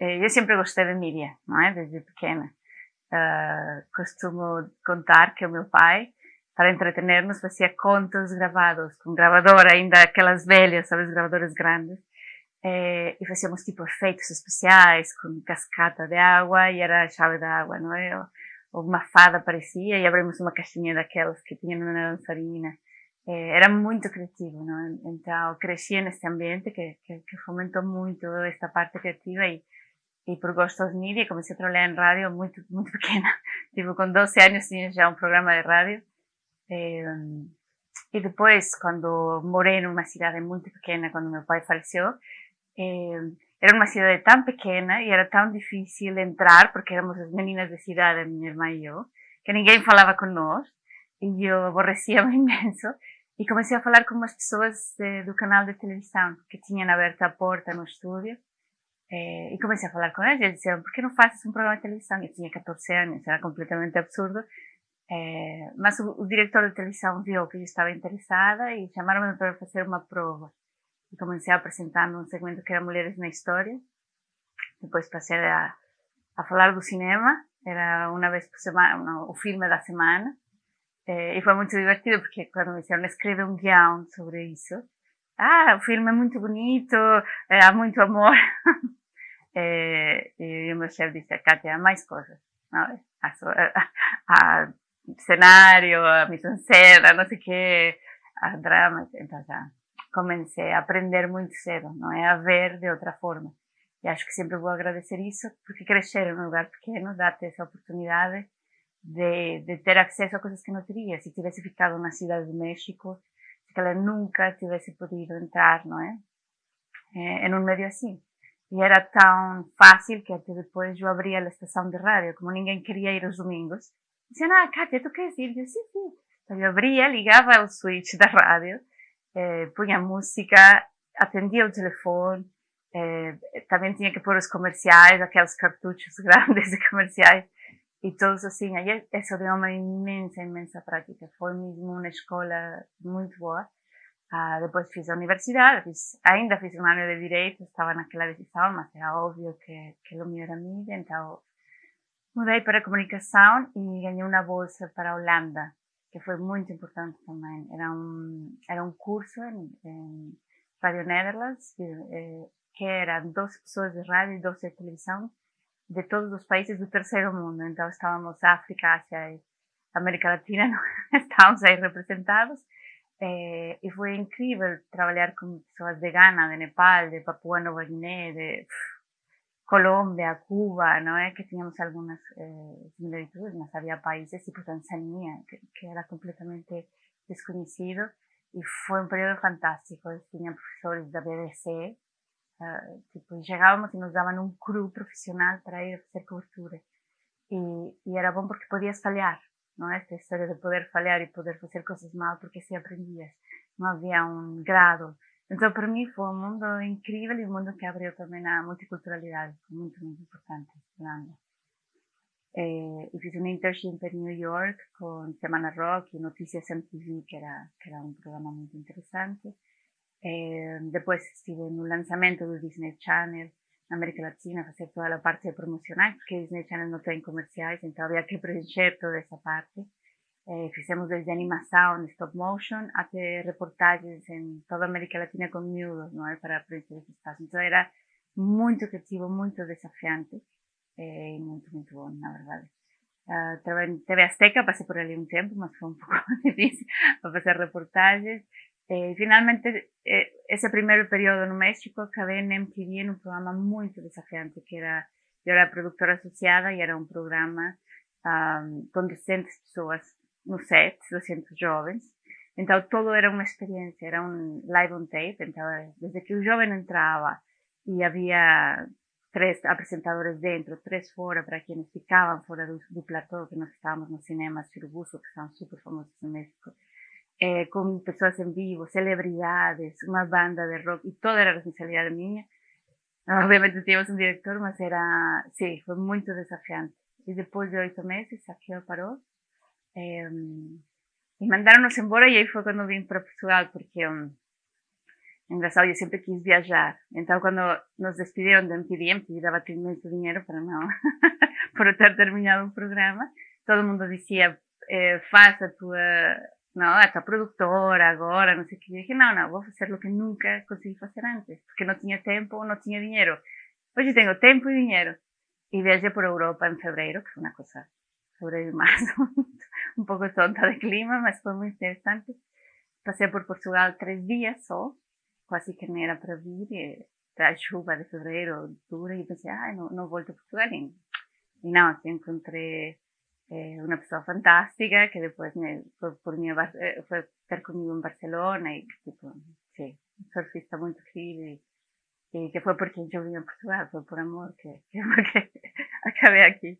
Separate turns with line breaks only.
Eh, eu sempre gostei de mídia, não é? Desde pequena. Uh, costumo contar que o meu pai, para entretener-nos, fazia contos gravados, com gravadora, ainda aquelas velhas, sabes, gravadoras grandes. Eh, e fazíamos tipo efeitos especiais, com cascata de água, e era a chave da água, não é? Ou uma fada aparecia, e abrimos uma caixinha daquelas que tinha na dançarina. Era muito criativo, não é? Então, cresci nesse ambiente que, que, que fomentou muito esta parte criativa e e por gosto de mídia comecei a trabalhar em rádio muito, muito pequena. Tipo, com 12 anos tinha já um programa de rádio. E, e depois, quando morei numa cidade muito pequena, quando meu pai faleceu, era uma cidade tão pequena e era tão difícil entrar, porque éramos as meninas da cidade, minha irmã e eu, que ninguém falava nós. E eu aborrecia-me imenso. E comecei a falar com umas pessoas de, canal de televisão, que tinham aberto a porta no estúdio eh, e comecei a falar com eles disseram, por que não fazes um programa de televisão? Eu tinha 14 anos, era completamente absurdo. Eh, mas o, o, diretor de televisão viu que eu estava interessada e chamaram-me para fazer uma prova. E comecei a apresentar num segmento que era Mulheres na História. Depois passei a, a falar do cinema, era uma vez por semana, o filme da semana. Eh, e foi muito divertido porque quando me disseram, escreve um guião sobre isso. Ah, o filme é muito bonito, há muito amor. Eh, y mi chef dice, Katia, más cosas, ¿no? A, a, a escenario, a mise en scène, no a drama. Entonces, comencé a aprender muito cedo, não é? A ver de outra forma. E acho que sempre vou agradecer isso, porque crescer em um lugar pequeno dá-te essa oportunidade de, de, ter acesso a coisas que não teria. Se tivesse ficado na cidade de México, se ela nunca tivesse podido entrar, não é? é em um meio assim. E era tão fácil que até depois eu abria a estação de rádio, como ninguém queria ir aos domingos. Diziam, ah, Kátia, tu queres ir? Eu, sim, sim. Então eu abria, ligava o switch da rádio, eh, punha música, atendia o telefone, eh, também tinha que pôr os comerciais, aqueles cartuchos grandes de comerciais, e todos assim. Aí isso deu uma imensa, imensa prática. Foi mesmo uma escola muito boa. Ah, depois fiz a universidade, fiz, ainda fiz um ano de Direito, estava naquela decisão, mas era óbvio que, que o meu era mídia, então mudei para a Comunicação e ganhei uma bolsa para a Holanda, que foi muito importante também. Era um, era um curso em, em Radio Netherlands, que, eram 12 pessoas de rádio e 12 de televisão de todos os países do terceiro mundo. Então estávamos África, Ásia e América Latina, estávamos aí representados eh, e foi incrível trabalhar com pessoas de Ghana, de Nepal, de Papua Nova Guiné, de Colômbia, Cuba, não é? Que tínhamos algumas eh, similitudes, mas havia países, tipo Tanzânia, que, que era completamente desconhecido. E foi um período fantástico. Eu tinha professores da BBC, uh, eh, tipo, chegávamos e nos davam um cru profissional para ir fazer cobertura. E, e era bom porque podias falhar, não é? Esta história de poder falhar e poder fazer coisas mal porque se aprendias. Não havia um grado. Então, para mim, foi um mundo incrível e um mundo que abriu também a multiculturalidade, muito, muito importante. Eh, e fiz um internship em New York com Semana Rock e Notícias MTV, que era, que era um programa muito interessante. Eh, depois estive no lançamento do Disney Channel, América Latina, fazer toda a parte promocional, porque Disney Channel não tem comerciais, então havia que preencher toda essa parte. Eh, fizemos desde animação, stop motion, até reportagens em toda América Latina com miúdos, não é? Para preencher esse espaço. Então era muito criativo, muito desafiante eh, e muito, muito bom, na verdade. Uh, em TV Azteca, passei por ali um tempo, mas foi um pouco difícil para fazer reportagens. Eh, finalmente, eh, ese primeiro período no México, acabei en MTV en un programa muito desafiante, que era, eu era produtora associada e era um programa um, com 200 pessoas no set, 200 jovens. Então, todo era uma experiência, era um live on tape. Então, desde que o jovem entrava e havia três apresentadores dentro, três fora, para quienes ficavam fora do, do platô, que nós estávamos no cinema Churubusco, que são super famosos no México eh, con personas en vivo, celebridades, una banda de rock y todo era responsabilidad mía. Obviamente teníamos un director, mas era, sí, fue muy desafiante. Y después de ocho meses, aquello paró. Eh, y mandaronnos embora y ahí fue cuando vine para Portugal, porque um, engraçado, eu sempre quis viajar. Então, quando nos despediram do MTV, MTV dava muito dinheiro para não, por ter terminado o programa, todo mundo dizia, eh, faz a tua, não, a tua produtora agora, não sei o que. Eu disse, não, não, vou fazer o que nunca consegui fazer antes, porque não tinha tempo, não tinha dinheiro. Hoje tenho tempo e dinheiro. E viajei por Europa em fevereiro, que foi uma coisa sobre más, un poco tonta de clima, mas foi muito interessante. Passei por Portugal três dias só, quase que não era para vir, e a chuva de fevereiro dura, e pensei, ah, não, não volto a Portugal. E, e não, assim, uma pessoa fantástica, que me, foi, por mim, eh, foi ter comigo em Barcelona, e tipo, sim, um surfista muito querido, e, e que foi porque eu vim a Portugal, foi por amor que, que, que acabei aqui.